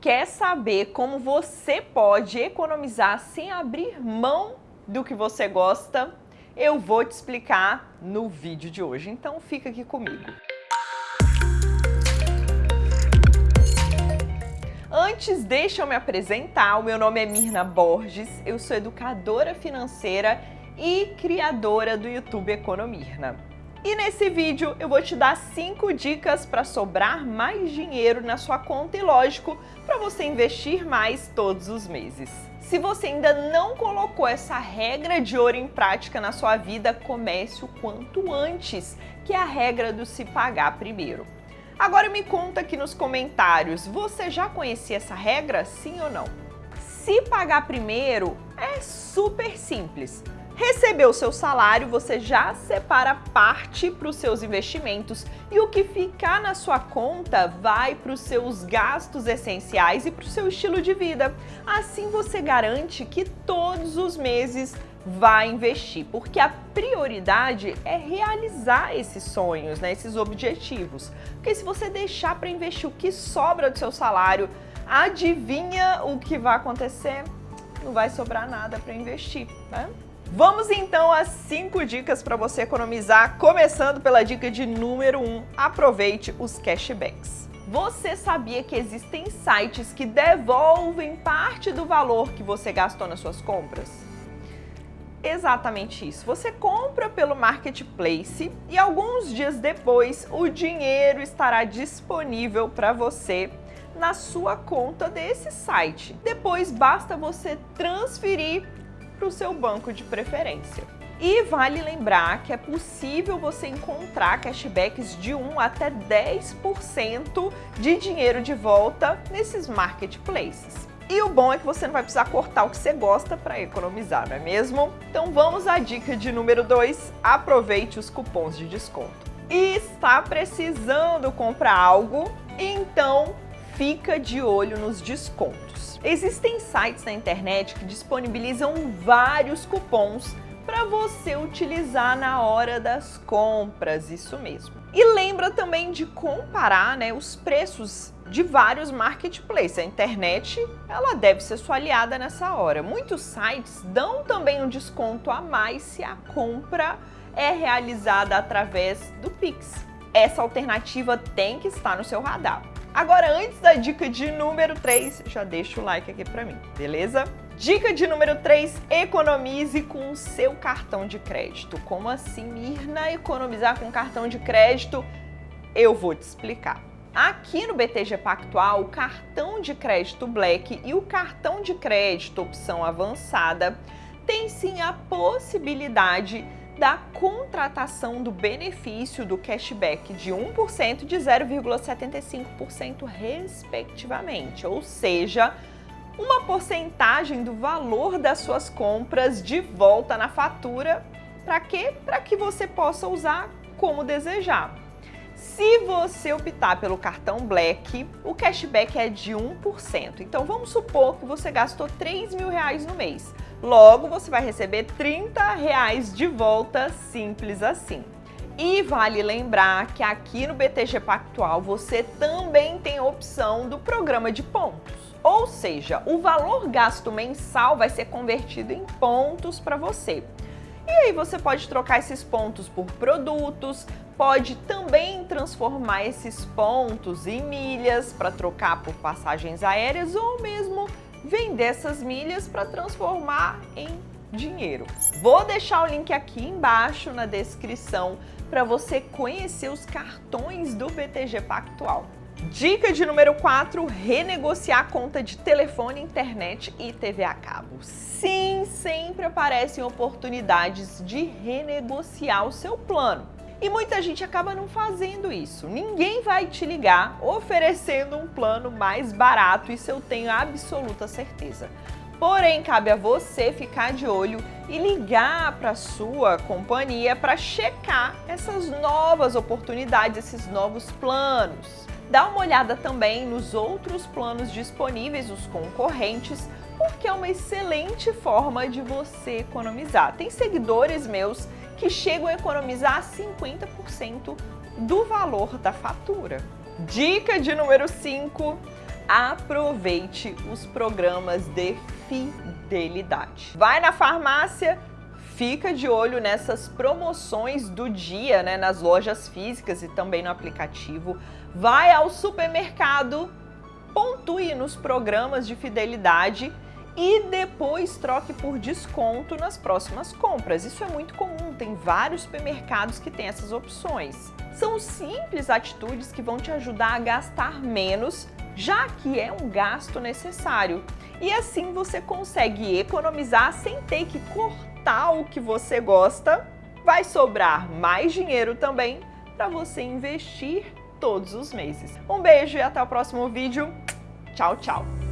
Quer saber como você pode economizar sem abrir mão do que você gosta? Eu vou te explicar no vídeo de hoje, então fica aqui comigo. Antes, deixa eu me apresentar. O meu nome é Mirna Borges, eu sou educadora financeira e criadora do YouTube Economirna. E nesse vídeo eu vou te dar 5 dicas para sobrar mais dinheiro na sua conta e, lógico, para você investir mais todos os meses. Se você ainda não colocou essa regra de ouro em prática na sua vida, comece o quanto antes, que é a regra do se pagar primeiro. Agora me conta aqui nos comentários, você já conhecia essa regra, sim ou não? Se pagar primeiro é super simples. Recebeu seu salário, você já separa parte para os seus investimentos e o que ficar na sua conta vai para os seus gastos essenciais e para o seu estilo de vida. Assim você garante que todos os meses vai investir, porque a prioridade é realizar esses sonhos, né, esses objetivos. Porque se você deixar para investir o que sobra do seu salário, adivinha o que vai acontecer? Não vai sobrar nada para investir, né? Vamos então às 5 dicas para você economizar, começando pela dica de número 1, um, aproveite os cashbacks. Você sabia que existem sites que devolvem parte do valor que você gastou nas suas compras? Exatamente isso. Você compra pelo Marketplace e alguns dias depois o dinheiro estará disponível para você na sua conta desse site. Depois basta você transferir para o seu banco de preferência. E vale lembrar que é possível você encontrar cashbacks de 1 até 10% de dinheiro de volta nesses marketplaces. E o bom é que você não vai precisar cortar o que você gosta para economizar, não é mesmo? Então vamos à dica de número 2, aproveite os cupons de desconto. E está precisando comprar algo? Então fica de olho nos descontos. Existem sites na internet que disponibilizam vários cupons para você utilizar na hora das compras, isso mesmo. E lembra também de comparar né, os preços de vários marketplaces. A internet ela deve ser sua aliada nessa hora. Muitos sites dão também um desconto a mais se a compra é realizada através do Pix. Essa alternativa tem que estar no seu radar. Agora, antes da dica de número 3, já deixa o like aqui pra mim, beleza? Dica de número 3, economize com o seu cartão de crédito. Como assim, Mirna, economizar com cartão de crédito? Eu vou te explicar. Aqui no BTG Pactual, o cartão de crédito Black e o cartão de crédito opção avançada tem sim a possibilidade da contratação do benefício do cashback de 1% e de 0,75% respectivamente, ou seja, uma porcentagem do valor das suas compras de volta na fatura, para quê? Para que você possa usar como desejar. Se você optar pelo cartão Black, o cashback é de 1%. Então vamos supor que você gastou 3 mil reais no mês. Logo, você vai receber 30 reais de volta, simples assim. E vale lembrar que aqui no BTG Pactual você também tem a opção do programa de pontos. Ou seja, o valor gasto mensal vai ser convertido em pontos para você. E aí você pode trocar esses pontos por produtos, pode também transformar esses pontos em milhas para trocar por passagens aéreas ou mesmo vender essas milhas para transformar em dinheiro. Vou deixar o link aqui embaixo na descrição para você conhecer os cartões do BTG Pactual. Dica de número 4, renegociar a conta de telefone, internet e TV a cabo. Sim, sempre aparecem oportunidades de renegociar o seu plano. E muita gente acaba não fazendo isso. Ninguém vai te ligar oferecendo um plano mais barato, isso eu tenho absoluta certeza. Porém, cabe a você ficar de olho e ligar para a sua companhia para checar essas novas oportunidades, esses novos planos. Dá uma olhada também nos outros planos disponíveis, os concorrentes, porque é uma excelente forma de você economizar. Tem seguidores meus que chegam a economizar 50% do valor da fatura. Dica de número 5, aproveite os programas de fidelidade. Vai na farmácia, fica de olho nessas promoções do dia, né, nas lojas físicas e também no aplicativo. Vai ao supermercado, pontue nos programas de fidelidade e depois troque por desconto nas próximas compras. Isso é muito comum, tem vários supermercados que têm essas opções. São simples atitudes que vão te ajudar a gastar menos, já que é um gasto necessário. E assim você consegue economizar sem ter que cortar o que você gosta. Vai sobrar mais dinheiro também para você investir todos os meses. Um beijo e até o próximo vídeo. Tchau, tchau!